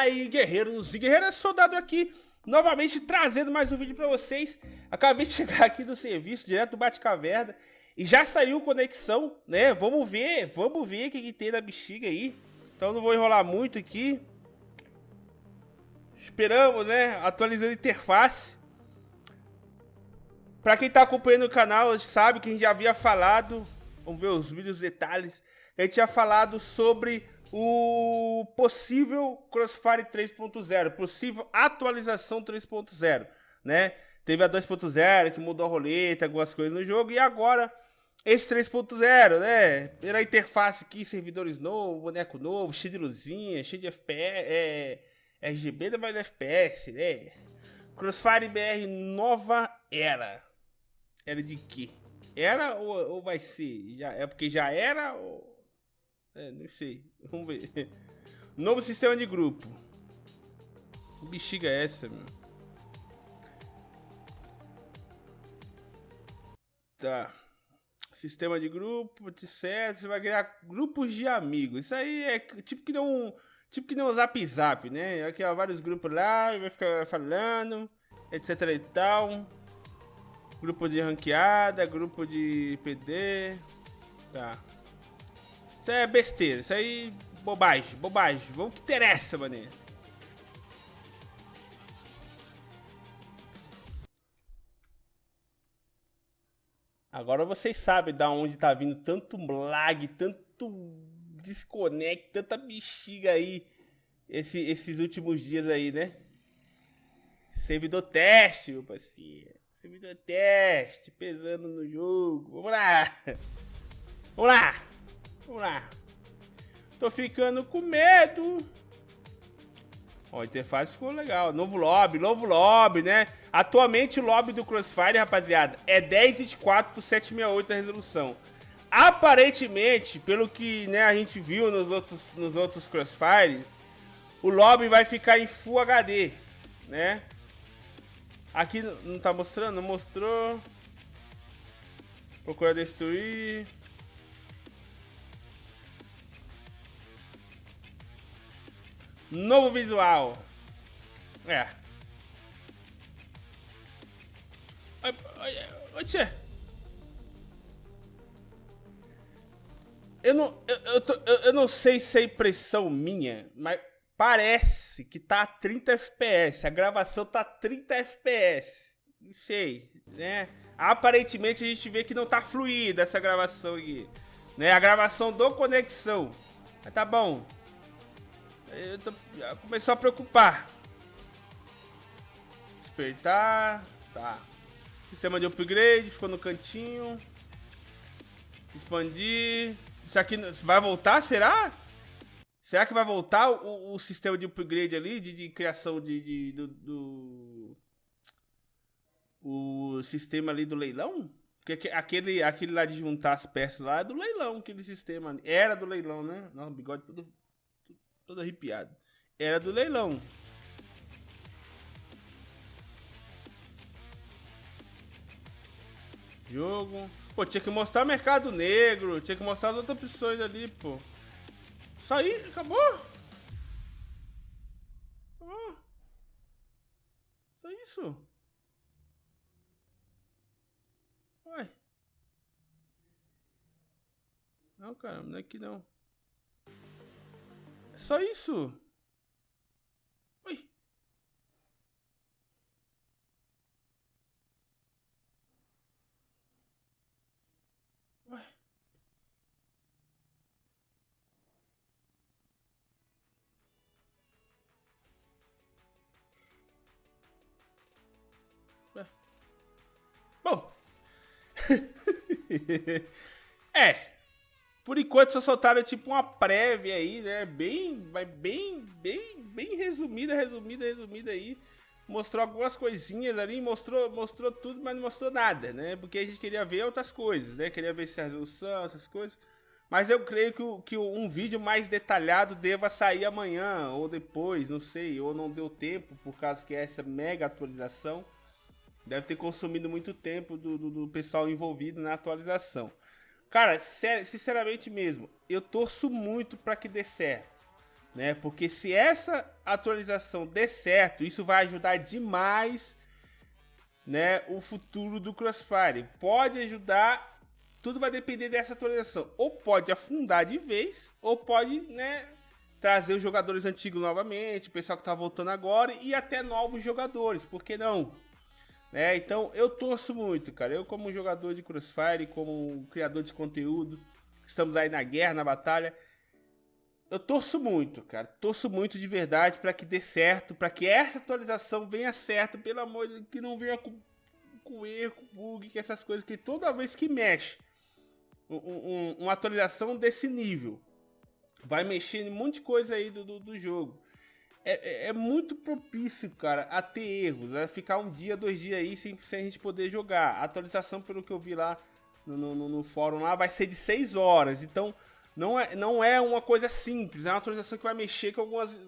Fala aí, guerreiros e guerreiras, soldado aqui, novamente trazendo mais um vídeo pra vocês. Acabei de chegar aqui do serviço, direto do Bate-Caverna, e já saiu conexão, né? Vamos ver, vamos ver o que, que tem na bexiga aí. Então não vou enrolar muito aqui. Esperamos, né? Atualizando a interface. Pra quem tá acompanhando o canal, sabe que a gente já havia falado, vamos ver os vídeos detalhes, a gente tinha falado sobre o possível Crossfire 3.0, possível atualização 3.0, né? Teve a 2.0 que mudou a roleta, algumas coisas no jogo, e agora esse 3.0, né? Pela interface aqui, servidores novos, boneco novo, cheio de luzinha, cheio de FPS, é, RGB da mais FPS, né? Crossfire BR nova era. Era de quê? Era ou, ou vai ser? Já, é porque já era ou... É, não sei. Vamos ver. Novo sistema de grupo. Que bexiga é essa, meu? Tá. Sistema de grupo, etc. Você vai criar grupos de amigos. Isso aí é tipo que não. Tipo que não o zap zap, né? Aqui ó, vários grupos lá, vai ficar falando, etc e tal. Grupo de ranqueada, grupo de PD. Tá. Isso é besteira, isso aí bobagem, bobagem. Vamos que interessa, mané. Agora vocês sabem da onde tá vindo tanto lag, tanto desconect, tanta bexiga aí esse, esses últimos dias aí, né? Servidor teste, meu parceiro. Servidor teste, pesando no jogo. Vamos lá. Vamos lá. Vamos lá. Tô ficando com medo. Ó, a interface ficou legal. Novo lobby, novo lobby, né? Atualmente o lobby do Crossfire, rapaziada, é 1024 por 768 a resolução. Aparentemente, pelo que né, a gente viu nos outros, nos outros Crossfire, o lobby vai ficar em Full HD, né? Aqui não tá mostrando? Não mostrou. Procura destruir. Novo visual. É. Tia. Eu não, eu, eu, tô, eu, eu, não sei se é impressão minha, mas parece que tá a 30 FPS. A gravação tá a 30 FPS. Não sei, né? Aparentemente a gente vê que não tá fluida essa gravação aqui. Né? A gravação do conexão. Mas tá bom. Eu tô, começou a preocupar. Despertar. Tá. Sistema de upgrade, ficou no cantinho. Expandir. Isso aqui vai voltar, será? Será que vai voltar o, o sistema de upgrade ali, de, de criação de, de do, do, O sistema ali do leilão? Porque aquele, aquele lá de juntar as peças lá é do leilão, aquele sistema. Era do leilão, né? Nossa, bigode todo todo arrepiado. Era do leilão. Jogo. Pô, tinha que mostrar mercado negro, tinha que mostrar as outras opções ali, pô. Isso aí, acabou? Acabou. Só isso. Uai. Não, cara, não é aqui não. Só isso. Ui. Ué. Ué. Bom. é. Por enquanto só soltaram tipo uma prévia aí, né? Bem, bem, bem, bem resumida, resumida, resumida aí. Mostrou algumas coisinhas ali, mostrou, mostrou tudo, mas não mostrou nada, né? Porque a gente queria ver outras coisas, né? Queria ver se a resolução, essas coisas. Mas eu creio que, que um vídeo mais detalhado deva sair amanhã ou depois, não sei, ou não deu tempo, por causa que essa mega atualização deve ter consumido muito tempo do, do, do pessoal envolvido na atualização. Cara, sinceramente mesmo, eu torço muito para que dê certo, né? Porque se essa atualização der certo, isso vai ajudar demais né, o futuro do Crossfire. Pode ajudar, tudo vai depender dessa atualização. Ou pode afundar de vez, ou pode né, trazer os jogadores antigos novamente, o pessoal que está voltando agora e até novos jogadores, por que não? Né? Então eu torço muito, cara. Eu, como jogador de Crossfire, como criador de conteúdo, estamos aí na guerra, na batalha. Eu torço muito, cara. Torço muito de verdade para que dê certo, para que essa atualização venha certo, pelo amor de Deus, que não venha com, com erro, com bug, que essas coisas que toda vez que mexe um, um, uma atualização desse nível vai mexer em um monte de coisa aí do, do, do jogo. É, é, é, muito propício, cara, a ter erros, né? Ficar um dia, dois dias aí sem, sem a gente poder jogar. A atualização, pelo que eu vi lá no, no, no fórum lá, vai ser de 6 horas. Então, não é, não é uma coisa simples, é uma atualização que vai mexer com algumas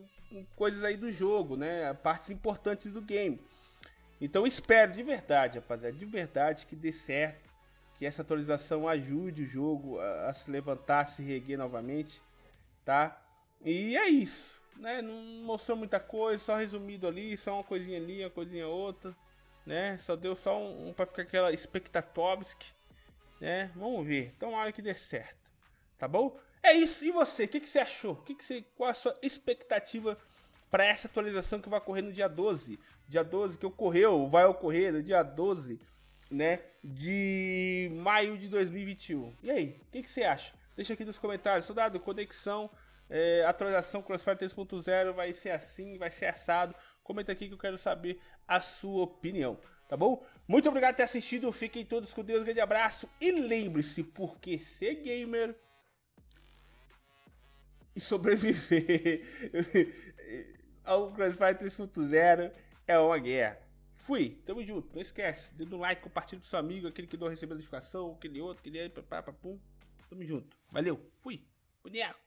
coisas aí do jogo, né? Partes importantes do game. Então espero de verdade, rapaziada, de verdade que dê certo, que essa atualização ajude o jogo a, a se levantar, a se reguer novamente, tá? E é isso né? Não mostrou muita coisa, só resumido ali, só uma coisinha ali, uma coisinha outra, né? Só deu só um, um para ficar aquela expectatovsk, né? Vamos ver. Tomara que dê certo. Tá bom? É isso. E você? O que, que você achou? Que, que você, qual a sua expectativa para essa atualização que vai ocorrer no dia 12? Dia 12 que ocorreu, vai ocorrer no dia 12, né? De maio de 2021. E aí? O que, que você acha? Deixa aqui nos comentários. Soldado, conexão é, atualização Crossfire 3.0 vai ser assim, vai ser assado. Comenta aqui que eu quero saber a sua opinião, tá bom? Muito obrigado por ter assistido, fiquem todos com Deus, um grande abraço. E lembre-se, porque ser gamer e sobreviver ao Crossfire 3.0 é uma guerra. Fui, tamo junto, não esquece, dê um like, compartilha com seu amigo, aquele que não recebeu notificação, aquele outro, aquele aí, papapá, pum. Tamo junto, valeu, fui, boneco.